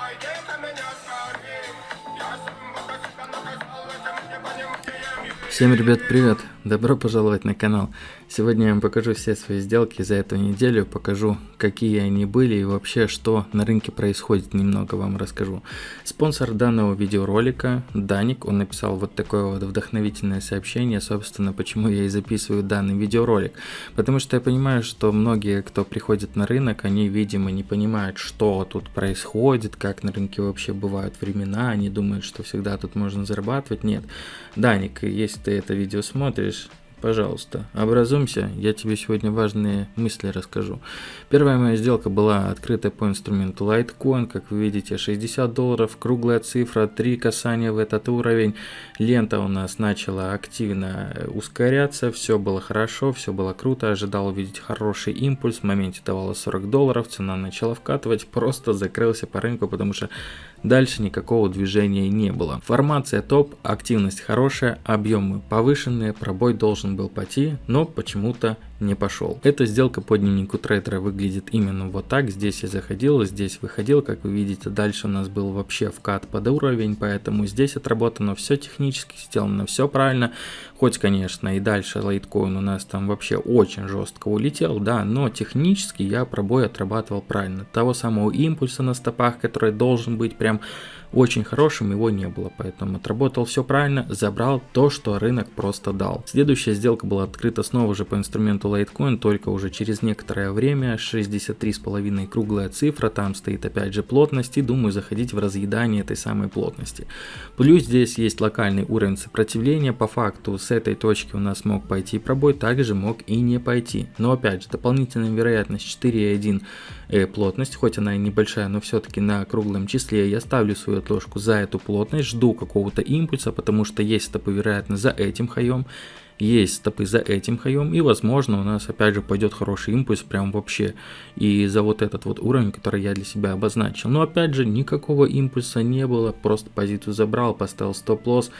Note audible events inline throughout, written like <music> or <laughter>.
Friday. Всем, ребят, привет! Добро пожаловать на канал. Сегодня я вам покажу все свои сделки за эту неделю, покажу, какие они были и вообще, что на рынке происходит, немного вам расскажу. Спонсор данного видеоролика Даник, он написал вот такое вот вдохновительное сообщение, собственно, почему я и записываю данный видеоролик. Потому что я понимаю, что многие, кто приходит на рынок, они, видимо, не понимают, что тут происходит, как на рынке вообще бывают времена, они думают, что всегда тут можно зарабатывать. Нет. Даник, если ты это видео смотришь, пожалуйста, образумся, я тебе сегодня важные мысли расскажу. Первая моя сделка была открыта по инструменту Litecoin, как вы видите, 60 долларов, круглая цифра, 3 касания в этот уровень. Лента у нас начала активно ускоряться, все было хорошо, все было круто, ожидал увидеть хороший импульс, в моменте давала 40 долларов, цена начала вкатывать, просто закрылся по рынку, потому что Дальше никакого движения не было. Формация топ, активность хорошая, объемы повышенные, пробой должен был пойти, но почему-то не пошел. Эта сделка по дневнику трейдера выглядит именно вот так. Здесь я заходил, здесь выходил. Как вы видите, дальше у нас был вообще вкат под уровень, поэтому здесь отработано все технически, сделано все правильно. Хоть, конечно, и дальше лайткоин у нас там вообще очень жестко улетел, да, но технически я пробой отрабатывал правильно. Того самого импульса на стопах, который должен быть прям очень хорошим его не было, поэтому отработал все правильно, забрал то, что рынок просто дал. Следующая сделка была открыта снова же по инструменту Litecoin, только уже через некоторое время, 63,5 круглая цифра, там стоит опять же плотность и думаю заходить в разъедание этой самой плотности. Плюс здесь есть локальный уровень сопротивления, по факту с этой точки у нас мог пойти пробой, также мог и не пойти. Но опять же, дополнительная вероятность 4,1 э, плотность, хоть она и небольшая, но все-таки на круглом числе я ставлю свою отложку за эту плотность, жду какого-то импульса, потому что есть стопы вероятно за этим хаем, есть стопы за этим хаем, и возможно у нас опять же пойдет хороший импульс прям вообще, и за вот этот вот уровень, который я для себя обозначил. Но опять же никакого импульса не было, просто позицию забрал, поставил стоп-лосс,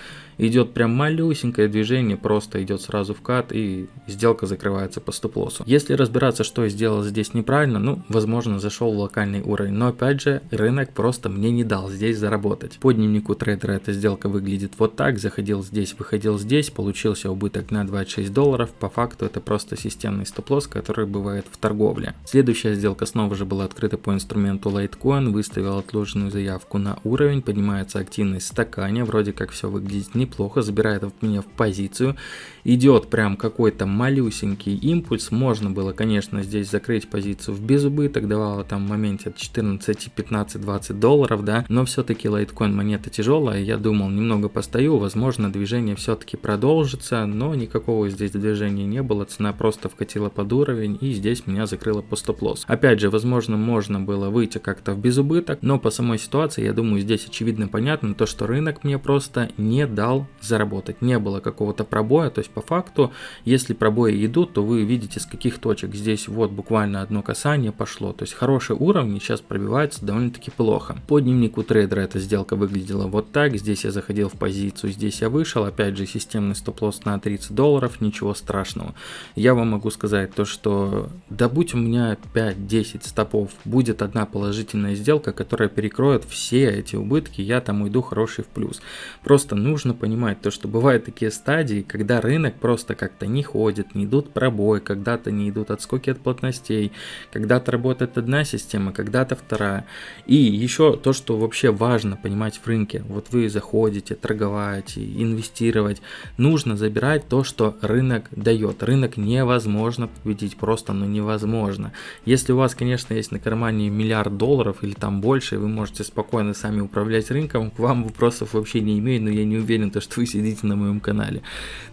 идет прям малюсенькое движение, просто идет сразу в кат и сделка закрывается по стоп-лоссу. Если разбираться, что я сделал здесь неправильно, ну, возможно, зашел в локальный уровень, но опять же, рынок просто мне не дал здесь заработать. По дневнику трейдера эта сделка выглядит вот так, заходил здесь, выходил здесь, получился убыток на 26 долларов, по факту это просто системный стоп-лосс, который бывает в торговле. Следующая сделка снова же была открыта по инструменту Litecoin, выставил отложенную заявку на уровень, поднимается активность в стакане, вроде как все выглядит не неплохо, забирает меня в позицию. Идет прям какой-то малюсенький импульс. Можно было, конечно, здесь закрыть позицию в безубыток, давала там в моменте от 14, 15, 20 долларов, да. Но все-таки лайткоин монета тяжелая. Я думал, немного постою, возможно, движение все-таки продолжится, но никакого здесь движения не было. Цена просто вкатила под уровень и здесь меня закрыла по стоп-лосс. Опять же, возможно, можно было выйти как-то в безубыток, но по самой ситуации, я думаю, здесь очевидно понятно то, что рынок мне просто не дал заработать. Не было какого-то пробоя, то есть по факту, если пробои идут, то вы видите с каких точек. Здесь вот буквально одно касание пошло, то есть хорошие уровни сейчас пробиваются довольно-таки плохо. По дневнику трейдера эта сделка выглядела вот так, здесь я заходил в позицию, здесь я вышел, опять же системный стоп-лосс на 30 долларов, ничего страшного. Я вам могу сказать то, что да будь у меня 5-10 стопов, будет одна положительная сделка, которая перекроет все эти убытки, я там уйду хороший в плюс. Просто нужно понимать, то что бывают такие стадии, когда рынок просто как-то не ходит, не идут пробой, когда-то не идут отскоки от плотностей, когда-то работает одна система, когда-то вторая. И еще то, что вообще важно понимать в рынке, вот вы заходите, торговать, инвестировать, нужно забирать то, что рынок дает. Рынок невозможно победить, просто ну невозможно. Если у вас, конечно, есть на кармане миллиард долларов или там больше, вы можете спокойно сами управлять рынком, к вам вопросов вообще не имею, но я не уверен, то, что вы сидите на моем канале.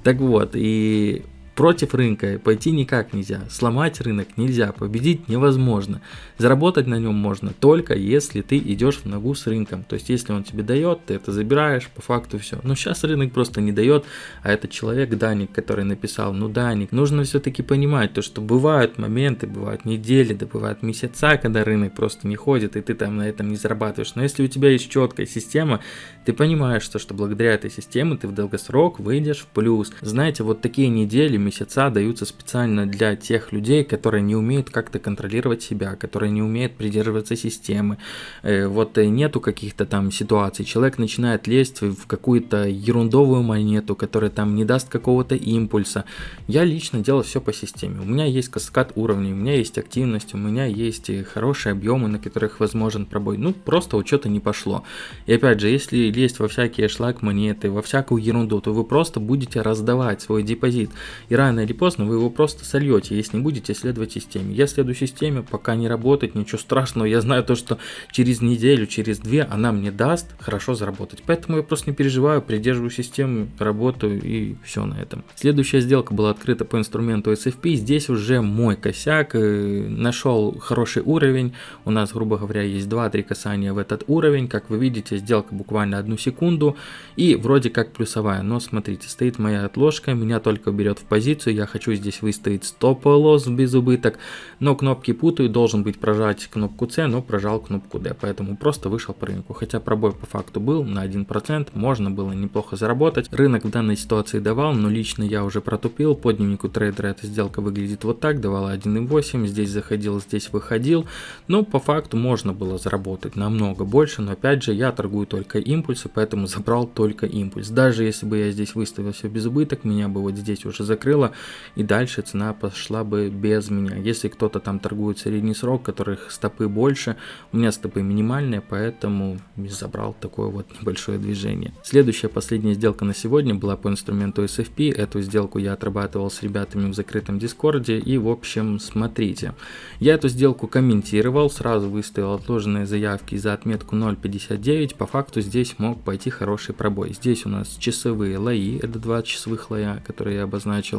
Так вот, и Против рынка пойти никак нельзя, сломать рынок нельзя, победить невозможно. Заработать на нем можно только если ты идешь в ногу с рынком. То есть если он тебе дает, ты это забираешь, по факту все. Но сейчас рынок просто не дает, а этот человек Даник, который написал, ну Даник, нужно все-таки понимать, то что бывают моменты, бывают недели, да бывают месяца, когда рынок просто не ходит, и ты там на этом не зарабатываешь. Но если у тебя есть четкая система, ты понимаешь, что, что благодаря этой системе ты в долгосрок выйдешь в плюс. Знаете, вот такие недели, месяца даются специально для тех людей, которые не умеют как-то контролировать себя, которые не умеют придерживаться системы. Э, вот нету каких-то там ситуаций. Человек начинает лезть в какую-то ерундовую монету, которая там не даст какого-то импульса. Я лично делал все по системе. У меня есть каскад уровней, у меня есть активность, у меня есть хорошие объемы, на которых возможен пробой. Ну, просто учета не пошло. И опять же, если лезть во всякие шлак монеты, во всякую ерунду, то вы просто будете раздавать свой депозит. И рано или поздно вы его просто сольете, если не будете следовать системе. Я следую системе, пока не работает, ничего страшного. Я знаю то, что через неделю, через две она мне даст хорошо заработать. Поэтому я просто не переживаю, придерживаю систему, работаю и все на этом. Следующая сделка была открыта по инструменту SFP. Здесь уже мой косяк. Э, нашел хороший уровень. У нас, грубо говоря, есть 2-3 касания в этот уровень. Как вы видите, сделка буквально одну секунду. И вроде как плюсовая. Но смотрите, стоит моя отложка. Меня только берет в позицию. Я хочу здесь выставить стоп-лосс без убыток. Но кнопки путаю. Должен быть прожать кнопку C, но прожал кнопку D. Поэтому просто вышел по рынку. Хотя пробой по факту был на 1%. Можно было неплохо заработать. Рынок в данной ситуации давал, но лично я уже протупил. По дневнику трейдера эта сделка выглядит вот так. Давала 1.8. Здесь заходил, здесь выходил. Но по факту можно было заработать намного больше. Но опять же, я торгую только импульсы, поэтому забрал только импульс. Даже если бы я здесь выставил все без убыток, меня бы вот здесь уже закрыло. И дальше цена пошла бы без меня. Если кто-то там торгует средний срок, которых стопы больше, у меня стопы минимальные, поэтому забрал такое вот <laughs> небольшое движение. Следующая последняя сделка на сегодня была по инструменту SFP. Эту сделку я отрабатывал с ребятами в закрытом дискорде. И в общем, смотрите. Я эту сделку комментировал, сразу выставил отложенные заявки за отметку 0.59. По факту здесь мог пойти хороший пробой. Здесь у нас часовые лои, это два часовых лоя, которые я обозначил.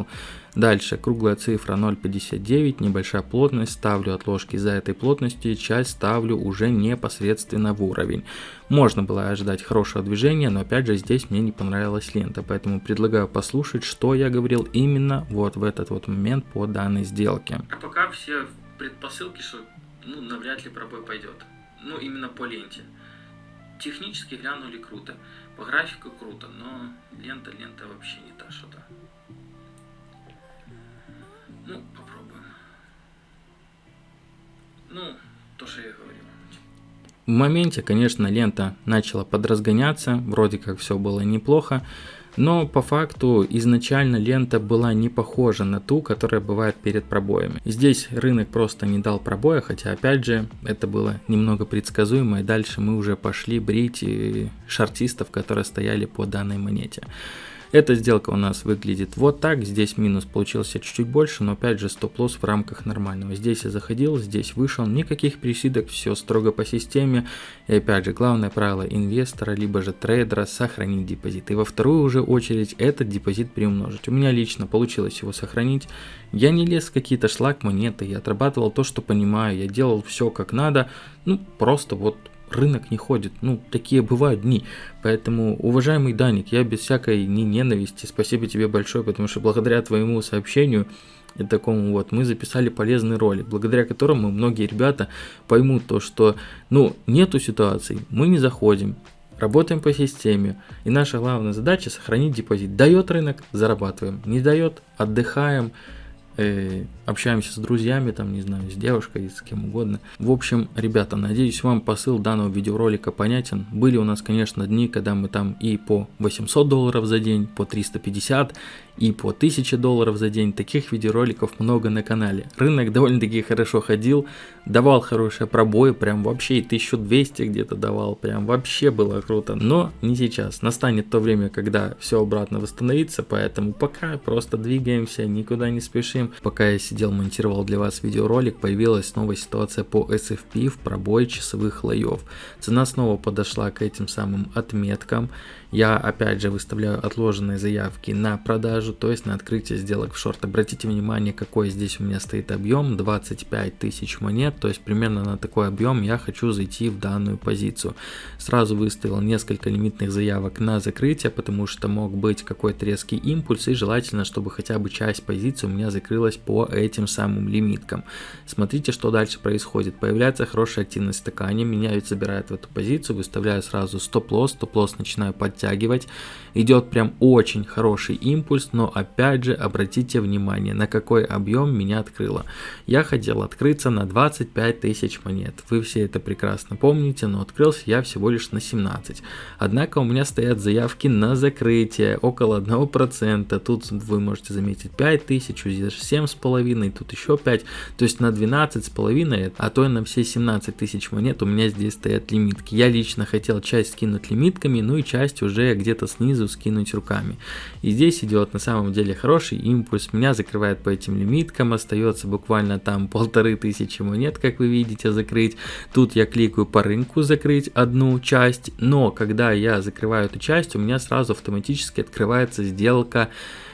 Дальше круглая цифра 0.59, небольшая плотность, ставлю отложки за этой плотностью, часть ставлю уже непосредственно в уровень. Можно было ожидать хорошего движения, но опять же здесь мне не понравилась лента, поэтому предлагаю послушать, что я говорил именно вот в этот вот момент по данной сделке. А пока все предпосылки, что ну, навряд ли пробой пойдет. Ну, именно по ленте. Технически глянули круто, по графику круто, но лента, лента вообще не та что-то. Ну, попробуем. Ну, то, что я говорил. В моменте, конечно, лента начала подразгоняться, вроде как все было неплохо, но по факту изначально лента была не похожа на ту, которая бывает перед пробоями. Здесь рынок просто не дал пробоя, хотя опять же это было немного предсказуемо и дальше мы уже пошли брить шартистов, которые стояли по данной монете. Эта сделка у нас выглядит вот так. Здесь минус получился чуть-чуть больше, но опять же стоп-лосс в рамках нормального. Здесь я заходил, здесь вышел. Никаких присидок, все строго по системе. И опять же, главное правило инвестора, либо же трейдера сохранить депозит. И во вторую уже очередь этот депозит приумножить. У меня лично получилось его сохранить. Я не лез в какие-то шлак монеты, я отрабатывал то, что понимаю. Я делал все как надо. Ну, просто вот рынок не ходит. Ну, такие бывают дни. Поэтому, уважаемый Даник, я без всякой ни ненависти, спасибо тебе большое, потому что благодаря твоему сообщению и такому вот мы записали полезный ролик, благодаря которому многие ребята поймут то, что, ну, нету ситуаций, мы не заходим, работаем по системе, и наша главная задача сохранить депозит. Дает рынок, зарабатываем, не дает, отдыхаем, э, общаемся с друзьями, там, не знаю, с девушкой, с кем угодно. В общем, ребята, надеюсь, вам посыл данного видеоролика понятен. Были у нас, конечно, дни, когда мы там и по 800 долларов за день, по 350 и по 1000 долларов за день. Таких видеороликов много на канале. Рынок довольно-таки хорошо ходил, давал хорошие пробои, прям вообще и 1200 где-то давал, прям вообще было круто. Но не сейчас. Настанет то время, когда все обратно восстановится, поэтому пока просто двигаемся, никуда не спешим. Пока я сидел, монтировал для вас видеоролик, появилась новая ситуация по SFP в пробой часовых лоев. Цена снова подошла к этим самым отметкам. Я опять же выставляю отложенные заявки на продажу, то есть на открытие сделок в шорт. Обратите внимание, какой здесь у меня стоит объем, 25 тысяч монет, то есть примерно на такой объем я хочу зайти в данную позицию. Сразу выставил несколько лимитных заявок на закрытие, потому что мог быть какой-то резкий импульс и желательно, чтобы хотя бы часть позиции у меня закрылась открылась по этим самым лимиткам. Смотрите, что дальше происходит. Появляется хорошая активность в стакане, меня ведь забирает в эту позицию, выставляю сразу стоп-лосс, стоп-лосс начинаю подтягивать. Идет прям очень хороший импульс, но опять же обратите внимание, на какой объем меня открыло. Я хотел открыться на 25 тысяч монет. Вы все это прекрасно помните, но открылся я всего лишь на 17. Однако у меня стоят заявки на закрытие около 1%. Тут вы можете заметить 5 тысяч, здесь 7,5, тут еще 5. То есть на 12,5, а то и на все 17 тысяч монет у меня здесь стоят лимитки. Я лично хотел часть скинуть лимитками, ну и часть уже где-то снизу скинуть руками. И здесь идет на самом деле хороший импульс. Меня закрывает по этим лимиткам, остается буквально там полторы тысячи монет, как вы видите, закрыть. Тут я кликаю по рынку закрыть одну часть, но когда я закрываю эту часть, у меня сразу автоматически открывается сделка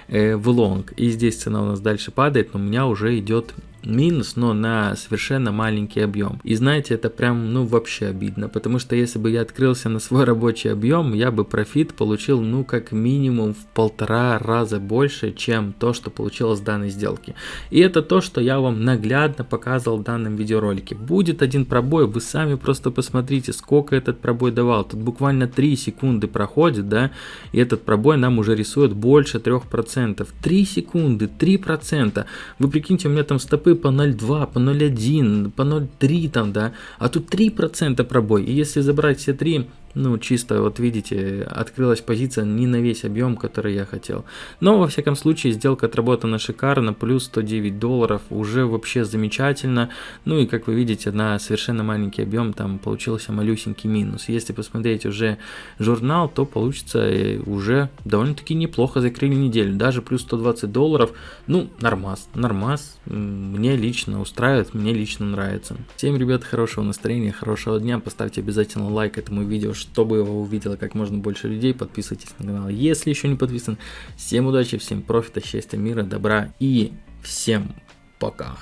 в лонг. И здесь цена у нас дальше падает, но у меня уже идет минус, но на совершенно маленький объем. И знаете, это прям, ну, вообще обидно, потому что если бы я открылся на свой рабочий объем, я бы профит получил, ну, как минимум в полтора раза больше, чем то, что получилось с данной сделки. И это то, что я вам наглядно показывал в данном видеоролике. Будет один пробой, вы сами просто посмотрите, сколько этот пробой давал. Тут буквально 3 секунды проходит, да, и этот пробой нам уже рисует больше 3%. 3 секунды, 3%. Вы прикиньте, у меня там стопы по 0,2, по 0,1, по 0,3 там, да, а тут 3% пробой. И если забрать все три ну, чисто, вот видите, открылась позиция не на весь объем, который я хотел. Но, во всяком случае, сделка отработана шикарно, плюс 109 долларов, уже вообще замечательно. Ну и, как вы видите, на совершенно маленький объем там получился малюсенький минус. Если посмотреть уже журнал, то получится э, уже довольно-таки неплохо закрыли неделю. Даже плюс 120 долларов, ну, нормас, нормас, мне лично устраивает, мне лично нравится. Всем, ребят, хорошего настроения, хорошего дня, поставьте обязательно лайк этому видео, чтобы его увидело как можно больше людей. Подписывайтесь на канал, если еще не подписан. Всем удачи, всем профита, счастья, мира, добра и всем пока.